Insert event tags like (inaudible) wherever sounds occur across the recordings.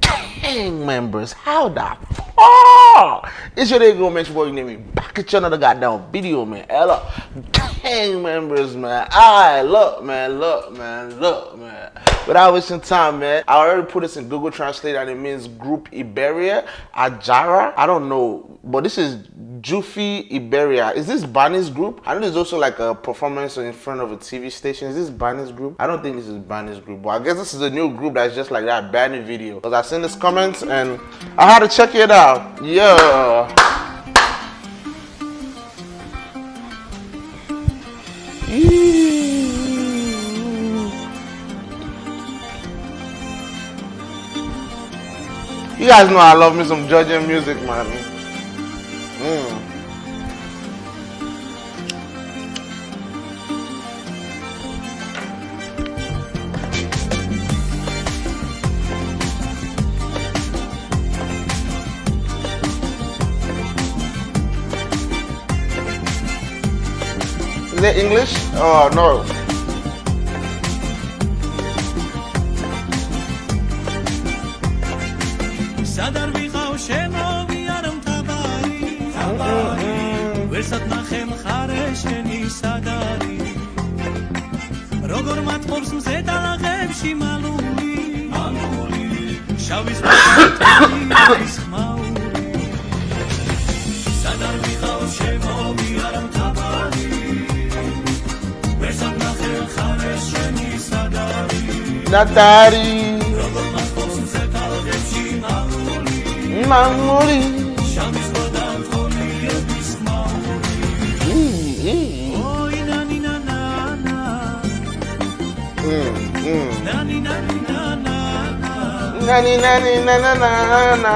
gang members. How the fuck? It's your day, girl. Make sure you name me back at you another goddamn video, man. Ella gang members, man. I look, man, look, man, look, man. Without wasting time, man, I already put this in Google Translate and it means Group Iberia, Ajara. I don't know, but this is Jufi Iberia. Is this Barney's group? I know there's also like a performance in front of a TV station. Is this Barney's group? I don't think this is Barney's group, but I guess this is a new group that's just like that Barney video. Because I seen this comments and I had to check it out. Yeah. You guys know I love me some Georgian music, man. Mm. Is it English? Oh no. სადარ ვიყავ შემოვიარ მთავარი? თავარი ვერსად ნახე მხარე შენი სადარი. როგორ მათყობს მზე დალაღებში მალული? მალული. შავის ის ხმაური. სადარ ვიყავ შემოვიარ მთავარი? ვერსად ნახე მხარე შენი სადარი. Natari. Na Mm, mm. Nani nani na na na na.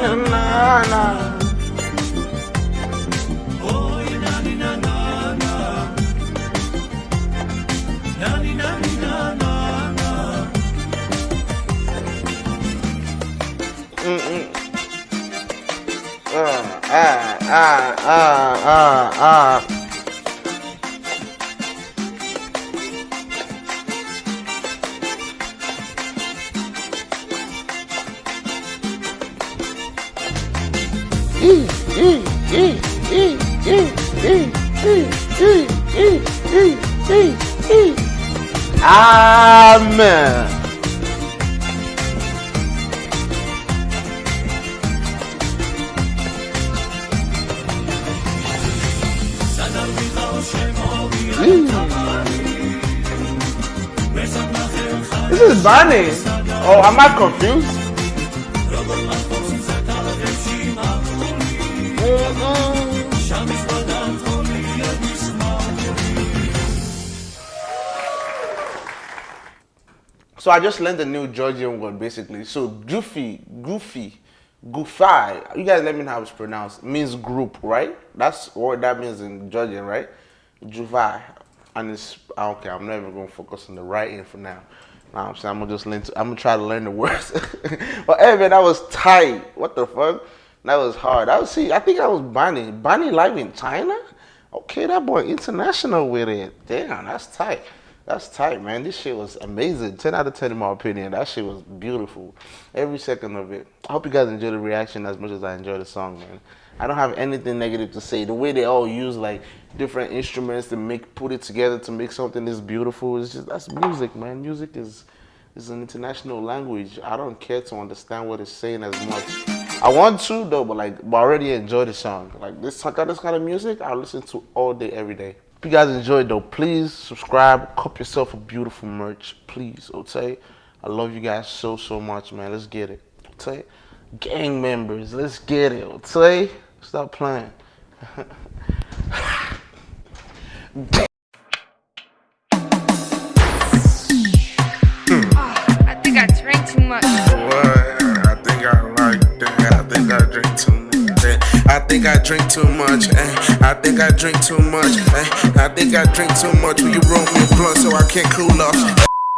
na uh, Ah, ah, ah, ah, ah. ah. Amen. Hmm. This is Bunny. Oh, am I confused? So I just learned a new Georgian word basically. So goofy, goofy, goofy. You guys let me know how it's pronounced. Means group, right? That's what that means in Georgian, right? Juvai. And it's ah, okay, I'm not even gonna focus on the writing for now. Nah, I'm saying I'm gonna just learn to, I'm gonna try to learn the words. (laughs) but hey man, that was tight. What the fuck? That was hard. I was see, I think I was Bonnie. Bonnie live in China? Okay, that boy international with it. Damn, that's tight. That's tight, man. This shit was amazing. 10 out of 10 in my opinion. That shit was beautiful. Every second of it. I hope you guys enjoyed the reaction as much as I enjoyed the song, man. I don't have anything negative to say. The way they all use like different instruments to make put it together to make something this beautiful. It's just that's music, man. Music is is an international language. I don't care to understand what it's saying as much. I want to though, but like but I already enjoy the song. Like this this kind of music I listen to all day, every day. If you guys enjoyed though, please subscribe, cop yourself a beautiful merch, please. Okay, I love you guys so so much, man. Let's get it. Okay, gang members, let's get it. Okay, stop playing. (laughs) Ah, I think I drank too much. Think I drink too much. eh. I think I drink too much. eh. I think I drink too much. Will you roll me a blunt so I can't cool off?